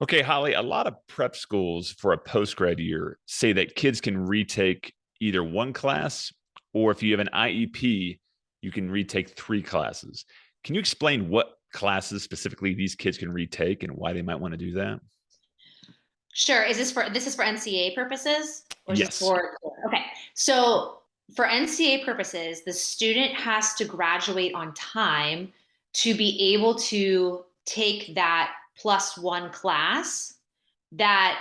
Okay, Holly, a lot of prep schools for a post-grad year say that kids can retake either one class or if you have an IEP, you can retake three classes. Can you explain what classes specifically these kids can retake and why they might want to do that? Sure. Is this for this is for NCAA purposes? Or is Yes. for okay. So for NCAA purposes, the student has to graduate on time to be able to take that plus one class that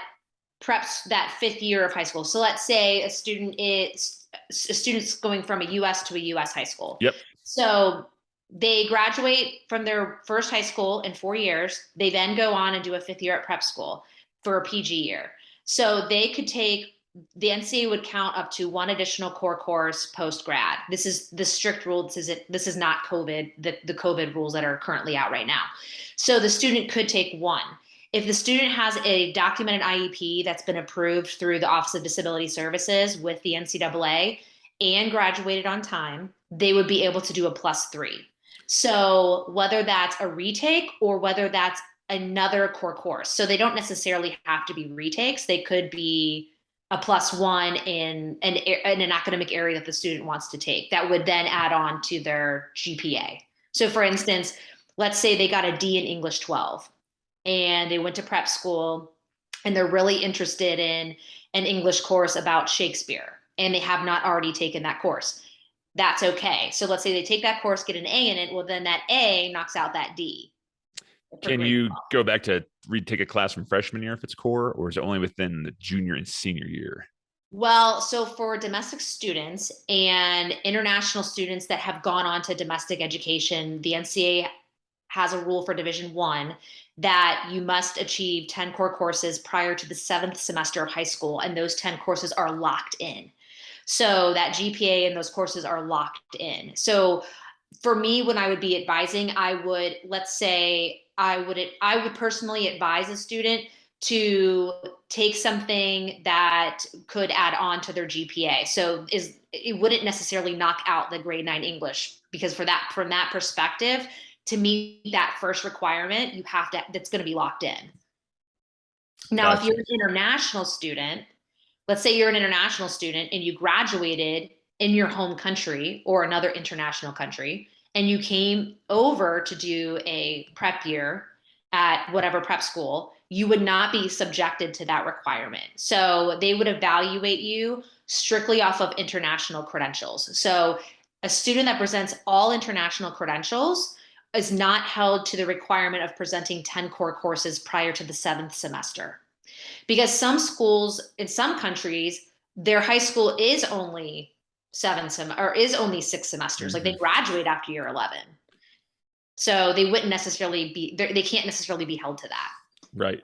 preps that fifth year of high school. So let's say a student is a student's going from a US to a US high school. Yep. So they graduate from their first high school in four years. They then go on and do a fifth year at prep school for a PG year. So they could take the NCAA would count up to one additional core course post grad. This is the strict rule. This is it. This is not COVID. The the COVID rules that are currently out right now. So the student could take one. If the student has a documented IEP that's been approved through the Office of Disability Services with the NCAA and graduated on time, they would be able to do a plus three. So whether that's a retake or whether that's another core course. So they don't necessarily have to be retakes. They could be a plus one in an, in an academic area that the student wants to take that would then add on to their GPA. So for instance, let's say they got a D in English 12 and they went to prep school and they're really interested in an English course about Shakespeare and they have not already taken that course. That's okay. So let's say they take that course, get an A in it. Well, then that A knocks out that D. Can you 12. go back to retake a class from freshman year if it's core, or is it only within the junior and senior year? Well, so for domestic students and international students that have gone on to domestic education, the NCAA has a rule for Division One that you must achieve 10 core courses prior to the seventh semester of high school, and those 10 courses are locked in. So that GPA and those courses are locked in. So for me, when I would be advising, I would, let's say, I would, I would personally advise a student to take something that could add on to their GPA. So is it wouldn't necessarily knock out the grade nine English because for that from that perspective, to meet that first requirement, you have to that's going to be locked in. Now, if you're an international student, let's say you're an international student and you graduated in your home country or another international country, and you came over to do a prep year at whatever prep school, you would not be subjected to that requirement. So they would evaluate you strictly off of international credentials. So a student that presents all international credentials is not held to the requirement of presenting 10 core courses prior to the seventh semester. Because some schools in some countries, their high school is only seven sem or is only six semesters. Like they mm-hmm. graduate after year 11. So they wouldn't necessarily be, they they can't necessarily be held to that. Right.